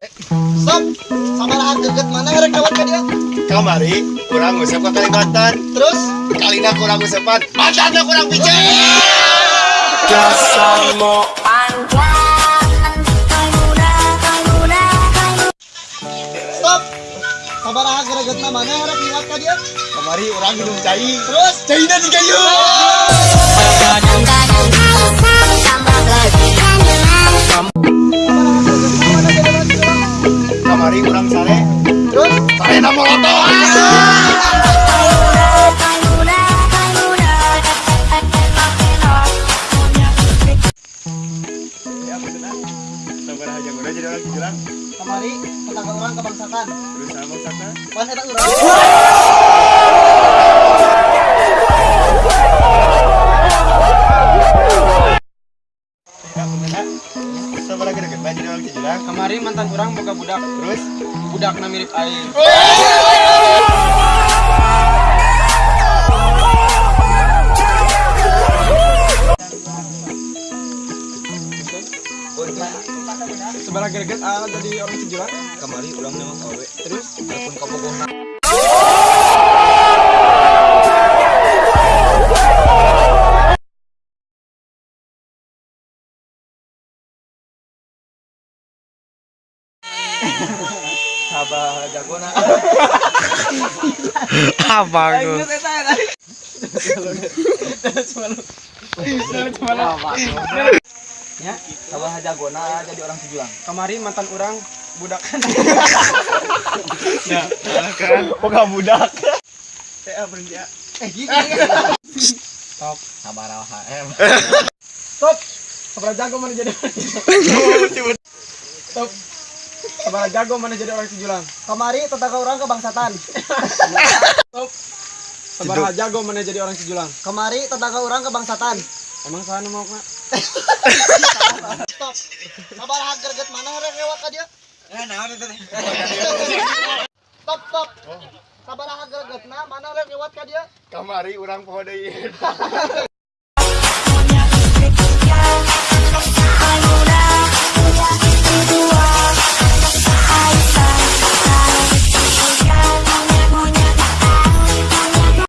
Stop. Sabaraha geget. Mana rek lewat ka dia? Kamari kurang ngusap ke Kalimantan. Terus? Kalina kurang ngusapan Mantannya kurang bijak. Stop. Sabaraha geget mana rek lewat ka dia? Kamari orang minum cai. Terus? Caina di Aja udah jadi orang kamari tetangga orang kebangsaan. Pan eta urang. Jadi orang Kamari mantan orang boga budak. Terus? Budakna mirip aing sebarang greget ah jadi orang Cijulang kamari ulang nama kawe terus? Telepon kabogohna Sabah jagona ya Sabah jagona jadi orang Cijulang. Kamari mantan orang budak. Ya kan Bukan budak Ya berhenti ya? Eh gini. Sabar HM stop. Sebarang jago mana jadi stop. Sebarang jago mana jadi orang Cijulang? Kamari tetangga orang kebangsaan. sebarang jago mana jadi orang Cijulang? Kamari tetangga orang kebangsaan. Emang sana mau kak Stop. Sabaraha geget mana rek lewat ka dia? eh nah itu teh Stop stop. Sabaraha geget mana rek lewat ka dia? Kamari orang poho deui